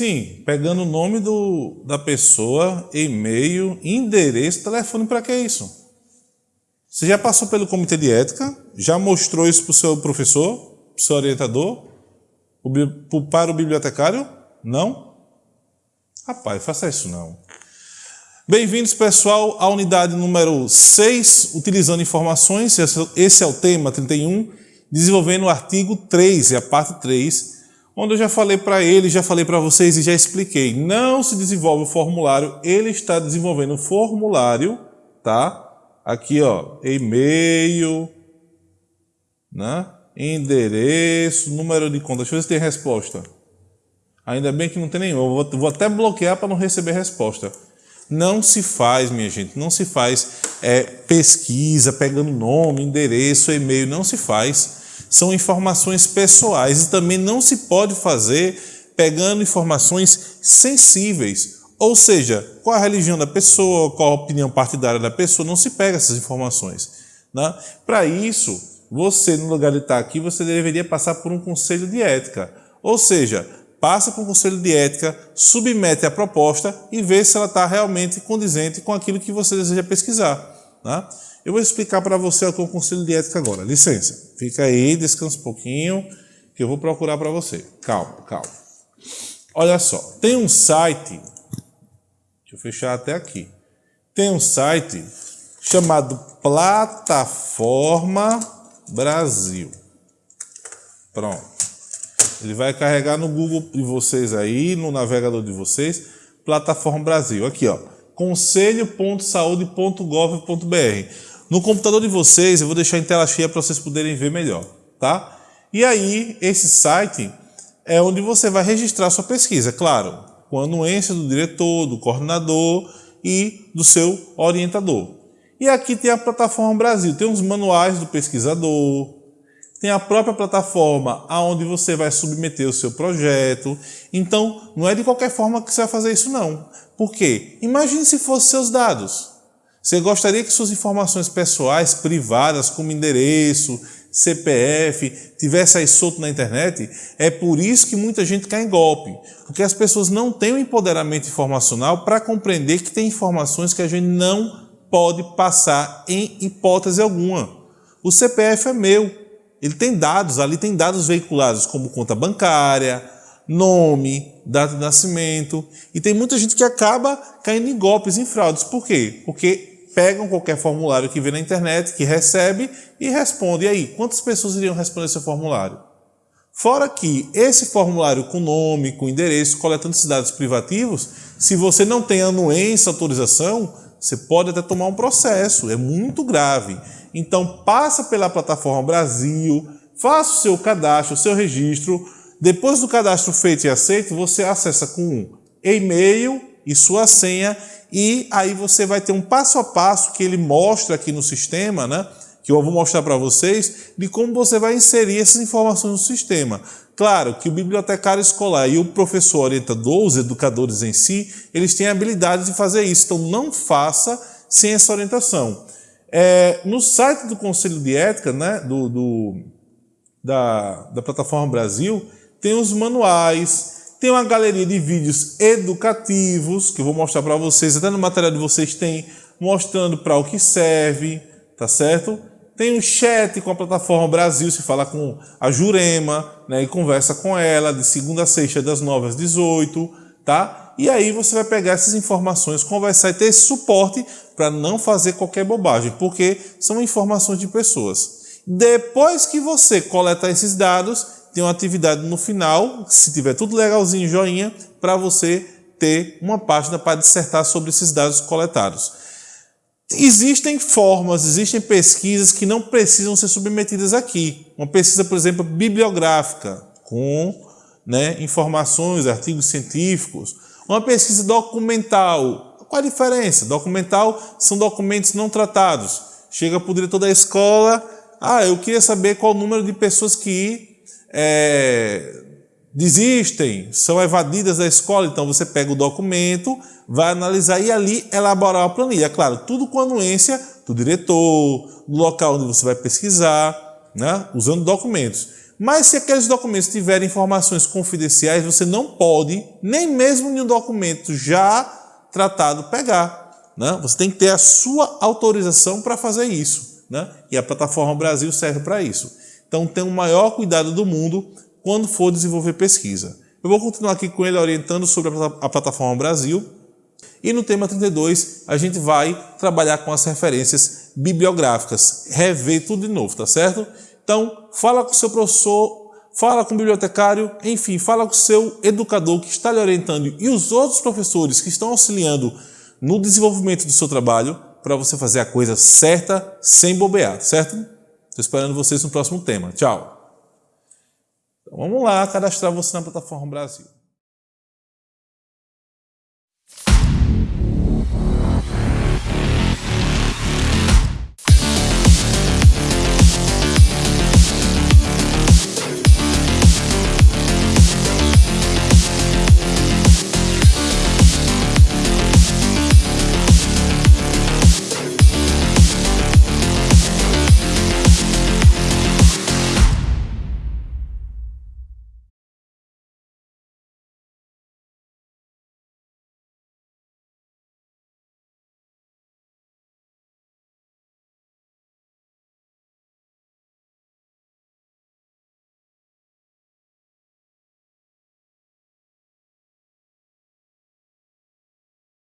Sim, pegando o nome do, da pessoa, e-mail, endereço, telefone, para que isso? Você já passou pelo comitê de ética? Já mostrou isso para o seu professor, para o seu orientador? Para o bibliotecário? Não? Rapaz, faça isso não. Bem-vindos, pessoal, à unidade número 6, utilizando informações, esse é o tema 31, desenvolvendo o artigo 3, é a parte 3, onde eu já falei para ele, já falei para vocês e já expliquei. Não se desenvolve o formulário, ele está desenvolvendo o formulário, tá? Aqui, ó, e-mail, né? endereço, número de conta. Deixa eu ver se tem resposta. Ainda bem que não tem nenhum. Eu vou, vou até bloquear para não receber resposta. Não se faz, minha gente, não se faz é, pesquisa pegando nome, endereço, e-mail, não se faz. São informações pessoais e também não se pode fazer pegando informações sensíveis. Ou seja, qual a religião da pessoa, qual a opinião partidária da pessoa, não se pega essas informações. Né? Para isso, você, no lugar de estar aqui, você deveria passar por um conselho de ética. Ou seja, passa para o Conselho de Ética, submete a proposta e vê se ela está realmente condizente com aquilo que você deseja pesquisar. Tá? Eu vou explicar para você o que é o Conselho de Ética agora. Licença, fica aí, descansa um pouquinho, que eu vou procurar para você. Calma, calma. Olha só, tem um site, deixa eu fechar até aqui. Tem um site chamado Plataforma Brasil. Pronto. Ele vai carregar no Google de vocês aí, no navegador de vocês, Plataforma Brasil. Aqui, ó, conselho.saude.gov.br. No computador de vocês, eu vou deixar em tela cheia para vocês poderem ver melhor, tá? E aí, esse site é onde você vai registrar sua pesquisa, claro, com a anuência do diretor, do coordenador e do seu orientador. E aqui tem a Plataforma Brasil, tem os manuais do pesquisador, tem a própria plataforma aonde você vai submeter o seu projeto. Então, não é de qualquer forma que você vai fazer isso não. Por quê? Imagine se fossem seus dados. Você gostaria que suas informações pessoais, privadas, como endereço, CPF, tivesse aí solto na internet? É por isso que muita gente cai em golpe. Porque as pessoas não têm o um empoderamento informacional para compreender que tem informações que a gente não pode passar em hipótese alguma. O CPF é meu, ele tem dados, ali tem dados veiculados como conta bancária, nome, data de nascimento. E tem muita gente que acaba caindo em golpes, em fraudes. Por quê? Porque pegam qualquer formulário que vê na internet, que recebe e responde. E aí, quantas pessoas iriam responder esse formulário? Fora que esse formulário com nome, com endereço, coletando esses dados privativos, se você não tem anuência, autorização, você pode até tomar um processo, é muito grave. Então passa pela plataforma Brasil, faça o seu cadastro, o seu registro. Depois do cadastro feito e aceito, você acessa com e-mail e sua senha e aí você vai ter um passo a passo que ele mostra aqui no sistema, né? que eu vou mostrar para vocês, de como você vai inserir essas informações no sistema. Claro que o bibliotecário escolar e o professor orientador, os educadores em si, eles têm a habilidade de fazer isso, então não faça sem essa orientação. É, no site do Conselho de Ética, né, do, do da, da Plataforma Brasil, tem os manuais, tem uma galeria de vídeos educativos, que eu vou mostrar para vocês, até no material de vocês tem, mostrando para o que serve, tá certo? Tem um chat com a Plataforma Brasil, se fala com a Jurema, né, e conversa com ela de segunda a sexta, das 9 às 18, tá? E aí você vai pegar essas informações, conversar e ter esse suporte para não fazer qualquer bobagem, porque são informações de pessoas. Depois que você coletar esses dados, tem uma atividade no final, se tiver tudo legalzinho, joinha, para você ter uma página para dissertar sobre esses dados coletados. Existem formas, existem pesquisas que não precisam ser submetidas aqui. Uma pesquisa, por exemplo, bibliográfica, com né, informações, artigos científicos, uma pesquisa documental. Qual a diferença? Documental são documentos não tratados. Chega para o diretor da escola, ah, eu queria saber qual o número de pessoas que é, desistem, são evadidas da escola. Então você pega o documento, vai analisar e ali elaborar uma planilha. Claro, tudo com anuência do diretor, do local onde você vai pesquisar, né? usando documentos. Mas se aqueles documentos tiverem informações confidenciais, você não pode, nem mesmo em um documento já tratado, pegar. Né? Você tem que ter a sua autorização para fazer isso. Né? E a plataforma Brasil serve para isso. Então tenha o maior cuidado do mundo quando for desenvolver pesquisa. Eu vou continuar aqui com ele orientando sobre a plataforma Brasil. E no tema 32, a gente vai trabalhar com as referências bibliográficas, rever tudo de novo, tá certo? Então, fala com o seu professor, fala com o bibliotecário, enfim, fala com o seu educador que está lhe orientando e os outros professores que estão auxiliando no desenvolvimento do seu trabalho para você fazer a coisa certa, sem bobear, certo? Estou esperando vocês no próximo tema. Tchau! Então, vamos lá cadastrar você na plataforma Brasil.